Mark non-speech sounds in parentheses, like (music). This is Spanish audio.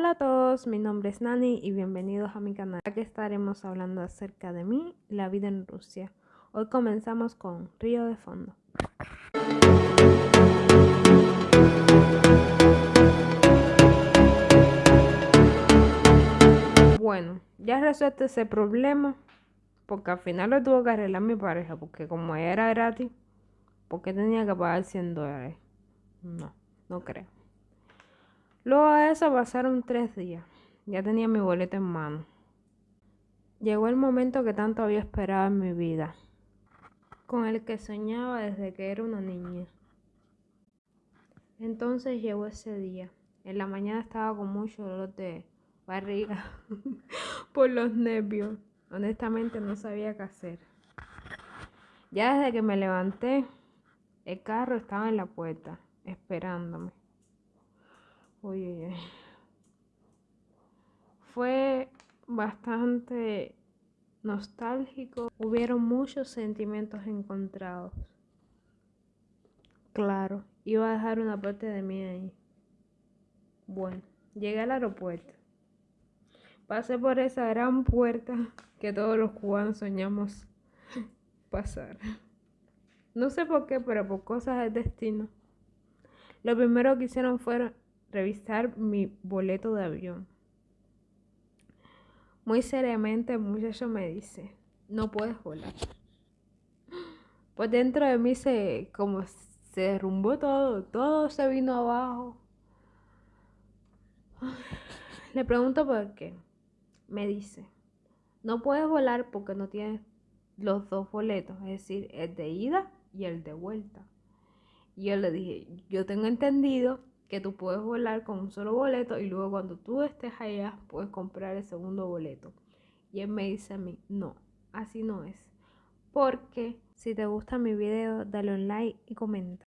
Hola a todos, mi nombre es Nani y bienvenidos a mi canal. Aquí estaremos hablando acerca de mí y la vida en Rusia. Hoy comenzamos con Río de Fondo. Bueno, ya resuelto ese problema porque al final lo tuvo que arreglar mi pareja porque como era gratis, ¿por qué tenía que pagar 100 dólares? No, no creo. Luego de eso pasaron tres días. Ya tenía mi boleto en mano. Llegó el momento que tanto había esperado en mi vida, con el que soñaba desde que era una niña. Entonces llegó ese día. En la mañana estaba con mucho dolor de barriga (laughs) por los nervios. Honestamente no sabía qué hacer. Ya desde que me levanté, el carro estaba en la puerta, esperándome. Uy, Fue bastante nostálgico. Hubieron muchos sentimientos encontrados. Claro, iba a dejar una parte de mí ahí. Bueno, llegué al aeropuerto. Pasé por esa gran puerta que todos los cubanos soñamos pasar. No sé por qué, pero por cosas del destino. Lo primero que hicieron fue revisar mi boleto de avión. Muy seriamente el muchacho me dice, no puedes volar. Pues dentro de mí se como se derrumbó todo, todo se vino abajo. Le pregunto por qué. Me dice, no puedes volar porque no tienes los dos boletos, es decir, el de ida y el de vuelta. Y yo le dije, yo tengo entendido que tú puedes volar con un solo boleto y luego cuando tú estés allá puedes comprar el segundo boleto. Y él me dice a mí, no, así no es. Porque si te gusta mi video, dale un like y comenta.